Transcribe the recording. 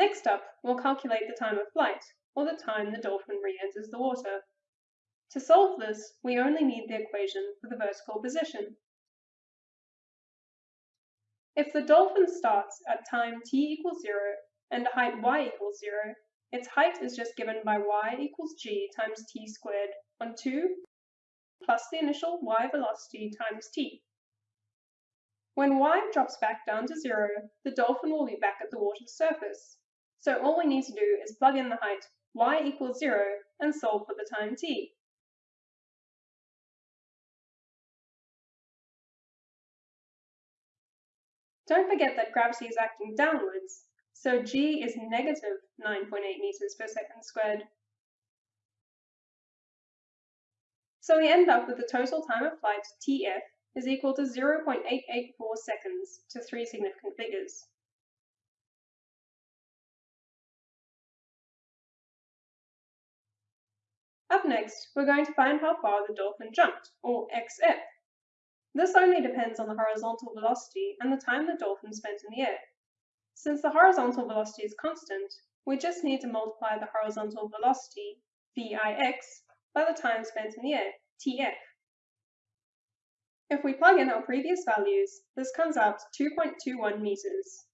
Next up, we'll calculate the time of flight, or the time the dolphin re-enters the water. To solve this, we only need the equation for the vertical position. If the dolphin starts at time t equals 0 and a height y equals 0, its height is just given by y equals g times t squared on 2 plus the initial y velocity times t. When y drops back down to 0, the dolphin will be back at the water's surface. So all we need to do is plug in the height y equals 0 and solve for the time t. Don't forget that gravity is acting downwards, so g is negative 9.8 meters per second squared. So we end up with the total time of flight, TF, is equal to 0.884 seconds to three significant figures. Up next, we're going to find how far the dolphin jumped, or XF. This only depends on the horizontal velocity and the time the dolphin spent in the air. Since the horizontal velocity is constant, we just need to multiply the horizontal velocity, VIX, by the time spent in the air, TF. If we plug in our previous values, this comes out to 2.21 meters.